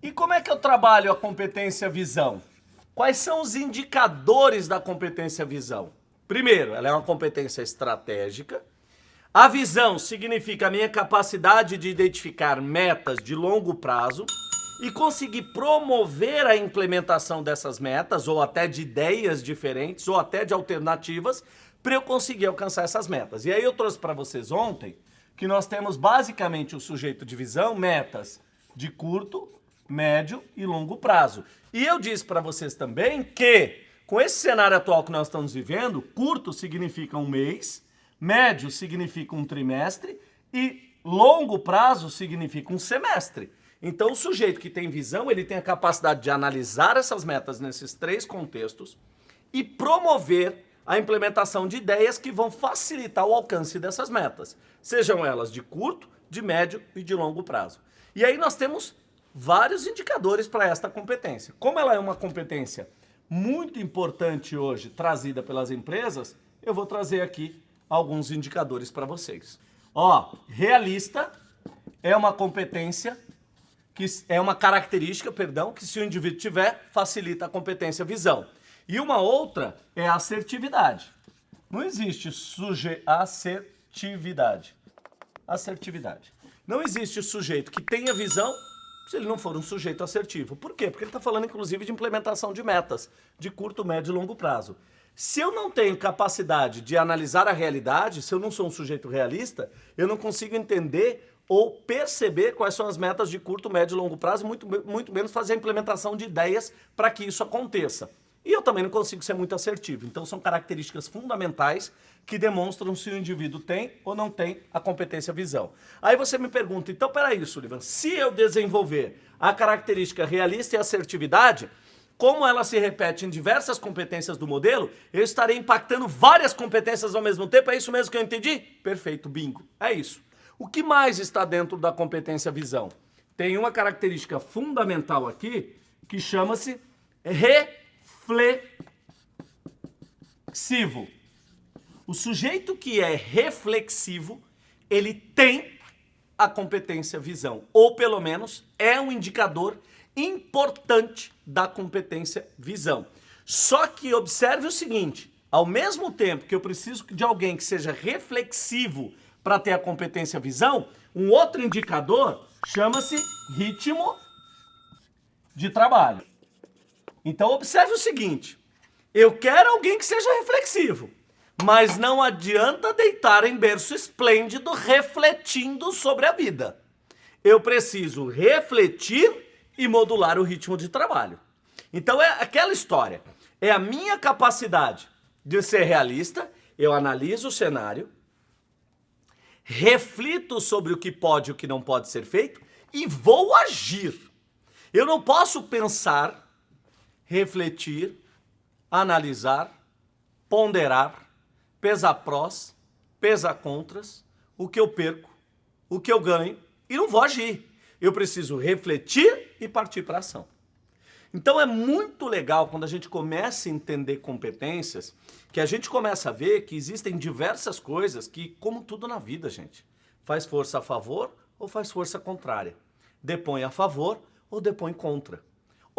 E como é que eu trabalho a competência visão? Quais são os indicadores da competência visão? Primeiro, ela é uma competência estratégica. A visão significa a minha capacidade de identificar metas de longo prazo e conseguir promover a implementação dessas metas, ou até de ideias diferentes, ou até de alternativas, para eu conseguir alcançar essas metas. E aí eu trouxe para vocês ontem que nós temos basicamente o sujeito de visão, metas de curto, médio e longo prazo. E eu disse para vocês também que, com esse cenário atual que nós estamos vivendo, curto significa um mês, médio significa um trimestre e longo prazo significa um semestre. Então, o sujeito que tem visão, ele tem a capacidade de analisar essas metas nesses três contextos e promover a implementação de ideias que vão facilitar o alcance dessas metas, sejam elas de curto, de médio e de longo prazo. E aí nós temos vários indicadores para esta competência. Como ela é uma competência muito importante hoje, trazida pelas empresas, eu vou trazer aqui alguns indicadores para vocês. Ó, realista é uma competência que é uma característica, perdão, que se o indivíduo tiver, facilita a competência visão. E uma outra é a assertividade. Não existe suje assertividade. Assertividade. Não existe sujeito que tenha visão se ele não for um sujeito assertivo. Por quê? Porque ele está falando, inclusive, de implementação de metas de curto, médio e longo prazo. Se eu não tenho capacidade de analisar a realidade, se eu não sou um sujeito realista, eu não consigo entender ou perceber quais são as metas de curto, médio e longo prazo, muito, muito menos fazer a implementação de ideias para que isso aconteça. E eu também não consigo ser muito assertivo. Então são características fundamentais que demonstram se o indivíduo tem ou não tem a competência visão. Aí você me pergunta, então peraí, Sullivan, se eu desenvolver a característica realista e assertividade, como ela se repete em diversas competências do modelo, eu estarei impactando várias competências ao mesmo tempo, é isso mesmo que eu entendi? Perfeito, bingo, é isso. O que mais está dentro da competência visão? Tem uma característica fundamental aqui que chama-se reflexivo. O sujeito que é reflexivo, ele tem a competência visão, ou pelo menos é um indicador importante da competência visão. Só que observe o seguinte, ao mesmo tempo que eu preciso de alguém que seja reflexivo para ter a competência visão, um outro indicador chama-se ritmo de trabalho. Então observe o seguinte, eu quero alguém que seja reflexivo, mas não adianta deitar em berço esplêndido refletindo sobre a vida. Eu preciso refletir e modular o ritmo de trabalho. Então é aquela história, é a minha capacidade de ser realista, eu analiso o cenário, reflito sobre o que pode e o que não pode ser feito e vou agir. Eu não posso pensar, refletir, analisar, ponderar, pesar prós, pesar contras, o que eu perco, o que eu ganho e não vou agir. Eu preciso refletir e partir para ação. Então é muito legal quando a gente começa a entender competências, que a gente começa a ver que existem diversas coisas que, como tudo na vida, gente, faz força a favor ou faz força contrária. Depõe a favor ou depõe contra.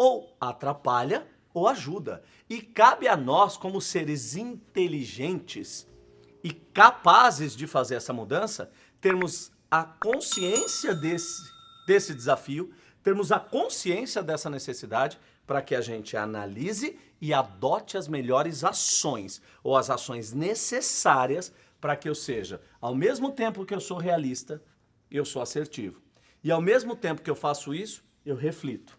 Ou atrapalha ou ajuda. E cabe a nós, como seres inteligentes e capazes de fazer essa mudança, termos a consciência desse, desse desafio, termos a consciência dessa necessidade para que a gente analise e adote as melhores ações ou as ações necessárias para que eu seja, ao mesmo tempo que eu sou realista, eu sou assertivo. E ao mesmo tempo que eu faço isso, eu reflito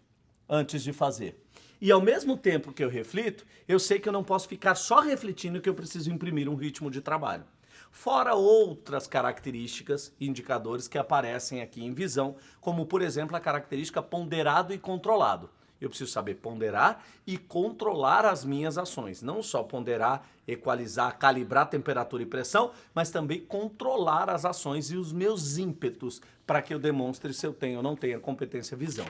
antes de fazer. E ao mesmo tempo que eu reflito, eu sei que eu não posso ficar só refletindo que eu preciso imprimir um ritmo de trabalho fora outras características e indicadores que aparecem aqui em visão, como por exemplo a característica ponderado e controlado. Eu preciso saber ponderar e controlar as minhas ações. Não só ponderar, equalizar, calibrar temperatura e pressão, mas também controlar as ações e os meus ímpetos para que eu demonstre se eu tenho ou não tenho a competência visão.